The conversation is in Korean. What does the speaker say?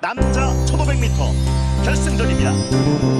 남자 1500m 결승전입니다.